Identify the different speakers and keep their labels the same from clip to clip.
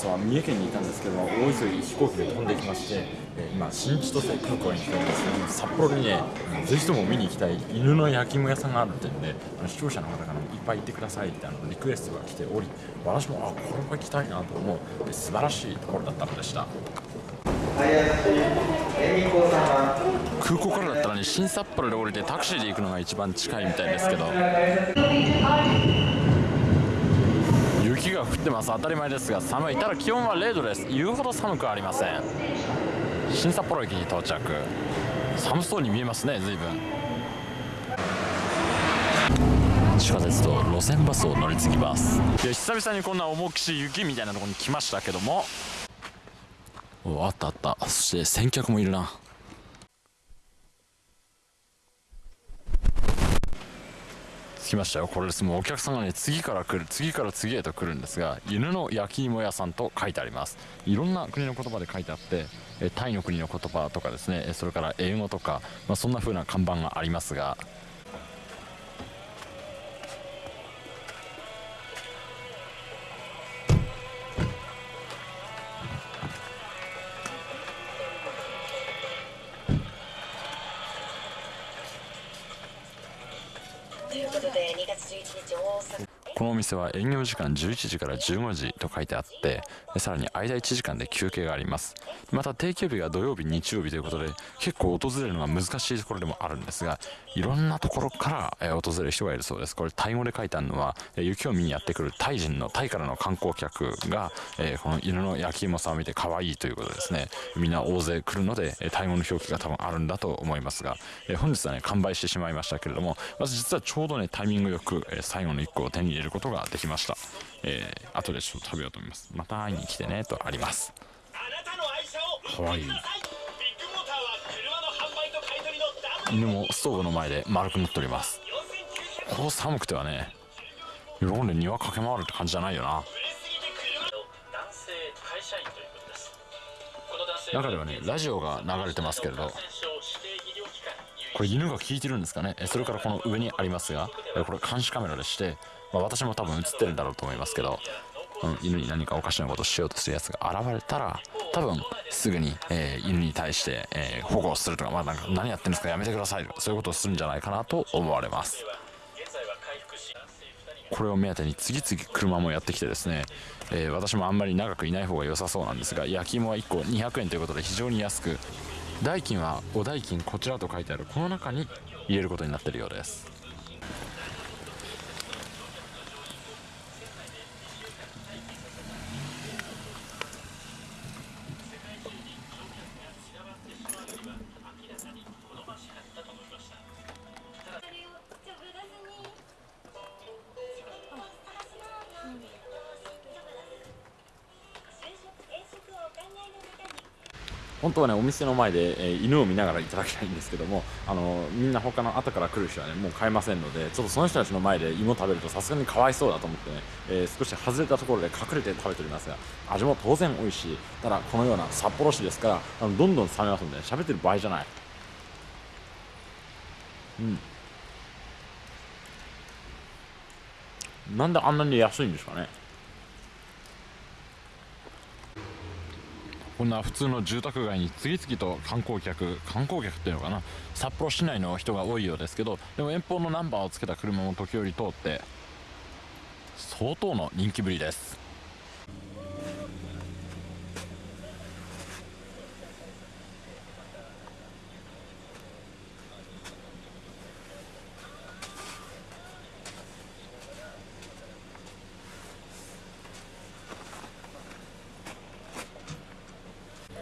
Speaker 1: 朝は三重県にいたんですけど大急ぎ飛行機で飛んできまして、え、今新千歳空港に来ております札幌にねぜひとも見に行きたい犬の焼き芋屋さんがあるってんであの視聴者の方からもいっぱい行ってくださいってあのリクエストが来ており私もあこれは行きたいなと思う素晴らしいところだったのでした空港からだったらね新札幌で降りてタクシーで行くのが一番近いみたいですけど雪が降ってます。当たり前ですが寒い。ただ気温は0度です。言うほど寒くありません。新札幌駅に到着。寒そうに見えますね随分。地下鉄と路線バスを乗り継ぎます。いや久々にこんな重くし雪みたいなところに来ましたけども。おあったあった。そして先客もいるな。きましたよ。これです。もうお客さんがね次から来る次から次へと来るんですが犬の焼き芋屋さんと書いてあります。いろんな国の言葉で書いてあってタイの国の言葉とかですねそれから英語とか、まあ、そんな風な看板がありますがということで2月11日大阪お店は営業時間11時から15時と書いてあってさらに間1時間で休憩があります。また定休日が土曜日日曜日ということで結構訪れるのが難しいところでもあるんですがいろんなところから訪れる人がいるそうです。これタイ語で書いてあるのは雪を見にやってくるタイ人のタイからの観光客がこの犬の焼き芋さんを見て可愛いということですね。みんな大勢来るのでタイ語の表記が多分あるんだと思いますが本日はね完売してしまいましたけれどもまず実はちょうどねタイミングよく最後の1個を手に入れることができました、えー、後でちょっと食べようと思います。また会いに来てねとあります。かわいい犬もストーブの前で丸くなっております。こう寒くてはね喜んで庭駆け回るって感じじゃないよな。中ではねラジオが流れてますけれどこれ犬が聞いてるんですかね？それからこの上にありますがこれ監視カメラでしてまあ、私も多分映ってるんだろうと思いますけど、うん、犬に何かおかしなことをしようとするやつが現れたら多分すぐに、えー、犬に対して、えー、保護をするとか,、まあ、なんか何やってるんですかやめてくださいとかそういうことをするんじゃないかなと思われます。これを目当てに次々車もやってきてですね、えー、私もあんまり長くいない方が良さそうなんですが焼き芋は1個200円ということで非常に安く代金はお代金こちらと書いてあるこの中に入れることになっているようです。本当はねお店の前で、えー、犬を見ながらいただきたいんですけどもあのみんな他の後から来る人はねもう買えませんのでちょっとその人たちの前で芋食べるとさすがにかわいそうだと思ってね、えー、少し外れたところで隠れて食べておりますが味も当然美味しい。ただこのような札幌市ですからあのどんどん冷めますので喋ってる場合じゃない。うん。なんであんなに安いんですかね。こんな普通の住宅街に次々と観光客観光客っていうのかな札幌市内の人が多いようですけどでも遠方のナンバーをつけた車も時折通って相当の人気ぶりです。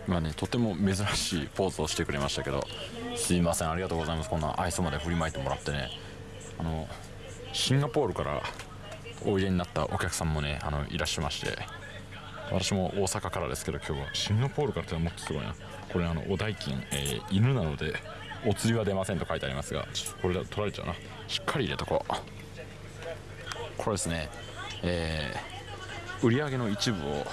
Speaker 1: 今ねとても珍しいポーズをしてくれましたけどすいませんありがとうございます。こんな愛想まで振りまいてもらってね。あのシンガポールからおいでになったお客さんもねあのいらっしゃいまして私も大阪からですけど今日はシンガポールからってのはもっとすごいな。これあのお代金、えー、犬なのでお釣りは出ませんと書いてありますがこれだ取られちゃうな。しっかり入れとこう。これですねえー、売り上げの一部を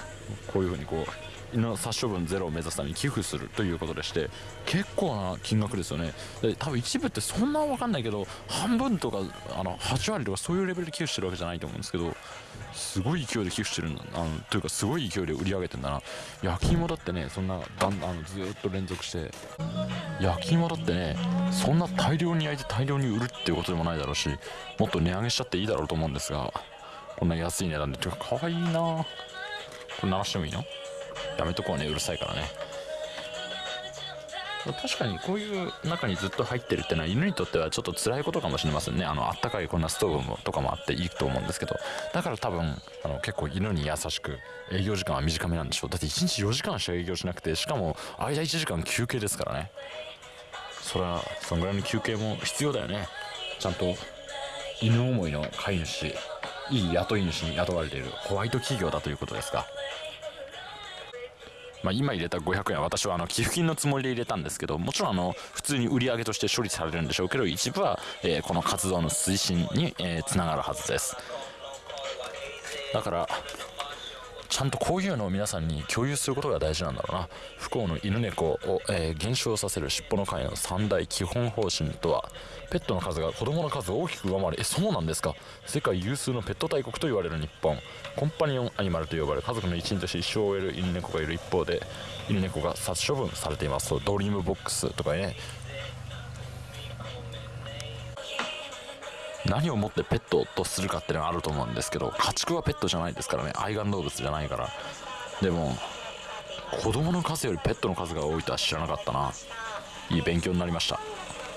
Speaker 1: こういうふうにこうの殺処分ゼロを目指すために寄付するということでして結構な金額ですよね。で多分一部ってそんな分かんないけど半分とかあの8割とかそういうレベルで寄付してるわけじゃないと思うんですけどすごい勢いで寄付してるんだあのというかすごい勢いで売り上げてんだな。焼き芋だってねそんなだんあのずっと連続して。焼き芋だってねそんな大量に焼いて大量に売るっていうことでもないだろうしもっと値上げしちゃっていいだろうと思うんですがこんな安い値段で。てかかわいいな。これ鳴らしてもいいの？やめとこうね。うるさいからね。確かにこういう中にずっと入ってるってのは犬にとってはちょっと辛いことかもしれませんね。あのあったかいこんなストーブもとかもあっていいと思うんですけど。だから多分あの結構犬に優しく営業時間は短めなんでしょう。だって1日4時間しか営業しなくてしかも間1時間休憩ですからね。それはそんぐらいの休憩も必要だよね。ちゃんと犬思いの飼い主いい雇い主に雇われているホワイト企業だということですかまあ、今入れた500円は私はあの寄付金のつもりで入れたんですけどもちろんあの普通に売り上げとして処理されるんでしょうけど一部は、え、この活動の推進に、えー、つながるはずです。だからちゃんとこういうのを皆さんに共有することが大事なんだろうな。不幸の犬猫を、えー、減少させる尻尾の会の三大基本方針とは。ペットの数が子供の数を大きく上回る。えそうなんですか。世界有数のペット大国と言われる日本。コンパニオンアニマルと呼ばれ家族の一員として一生を終える犬猫がいる一方で犬猫が殺処分されています。ドリームボックスとかね。何をもってペットとするかっていうのはあると思うんですけど家畜はペットじゃないですからね。愛玩動物じゃないから。でも子供の数よりペットの数が多いとは知らなかったな。いい勉強になりました。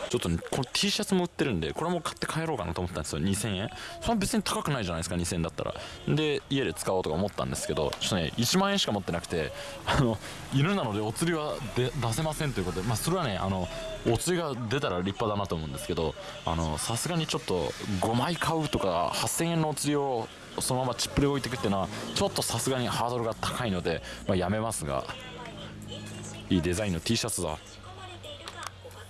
Speaker 1: ちょっとこの T シャツも売ってるんでこれも買って帰ろうかなと思ったんですよ。2000円。それは別に高くないじゃないですか2000円だったら。で家で使おうとか思ったんですけどちょっとね1万円しか持ってなくてあの犬なのでお釣りは出せませんということでまあそれはねあのお釣りが出たら立派だなと思うんですけどあのさすがにちょっと5枚買うとか8000円のお釣りをそのままチップで置いていくっていうのはちょっとさすがにハードルが高いので、まあ、やめますが。いいデザインの T シャツだ。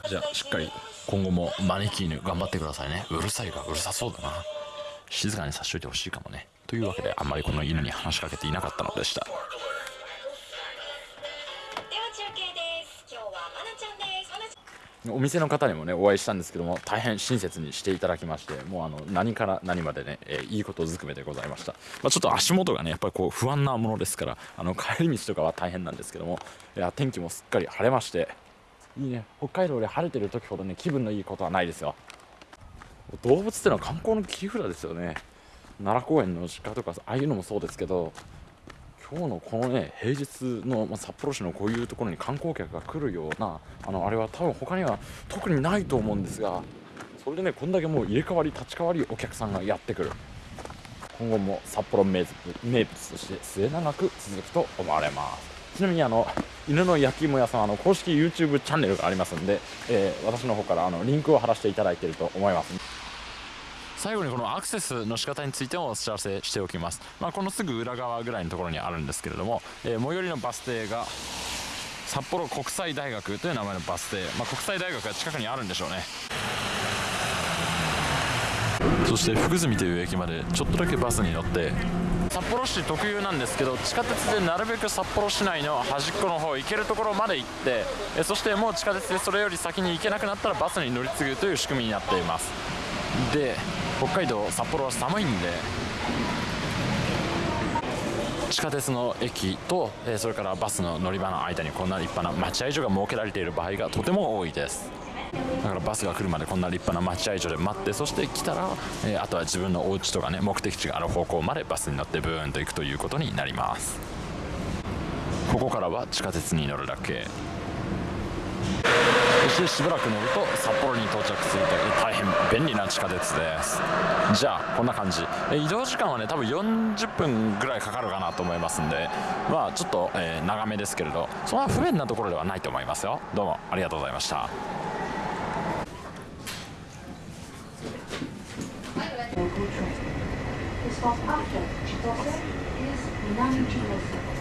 Speaker 1: じゃあしっかり。今後もマネキーヌ頑張ってくださいね。うるさいがうるさそうだな。静かにさしといてほしいかもね。というわけであんまりこの犬に話しかけていなかったのでした。お店の方にもねお会いしたんですけども大変親切にしていただきましてもうあの何から何までね、えー、いいことずくめでございました、まあ、ちょっと足元がねやっぱりこう不安なものですからあの帰り道とかは大変なんですけどもいや天気もすっかり晴れましていいね。北海道で晴れてる時ほどね気分のいいことはないですよ。動物ってのは観光の切り札ですよね。奈良公園の鹿とかああいうのもそうですけど今日のこのね平日の、まあ、札幌市のこういうところに観光客が来るようなあのあれは多分他には特にないと思うんですがそれでねこんだけもう入れ替わり立ち替わりお客さんがやってくる。今後も札幌名物名物として末永く続くと思われます。ちなみにあの犬の焼き芋屋さんあの公式 YouTube チャンネルがありますんで、えー、私の方からあのリンクを貼らせていただいていると思います。最後にこのアクセスの仕方についてもお知らせしておきます、まあ、このすぐ裏側ぐらいのところにあるんですけれども、えー、最寄りのバス停が札幌国際大学という名前のバス停、まあ、国際大学が近くにあるんでしょうね。そして福住という駅までちょっとだけバスに乗って札幌市特有なんですけど地下鉄でなるべく札幌市内の端っこの方行けるところまで行ってえそしてもう地下鉄でそれより先に行けなくなったらバスに乗り継ぐという仕組みになっています。で北海道札幌は寒いんで地下鉄の駅と、えそれからバスの乗り場の間にこんな立派な待合所が設けられている場合がとても多いです。だからバスが来るまでこんな立派な待合所で待ってそして来たら、えー、あとは自分のお家とかね目的地がある方向までバスに乗ってブーンと行くということになります。ここからは地下鉄に乗るだけ。そしてしばらく乗ると札幌に到着するという大変便利な地下鉄です。じゃあこんな感じ。移動時間はね多分40分ぐらいかかるかなと思いますんで。まあちょっと、えー、長めですけれど。そんな不便なところではないと思いますよ。どうもありがとうございました。This was after Chitose is Minami Chitose.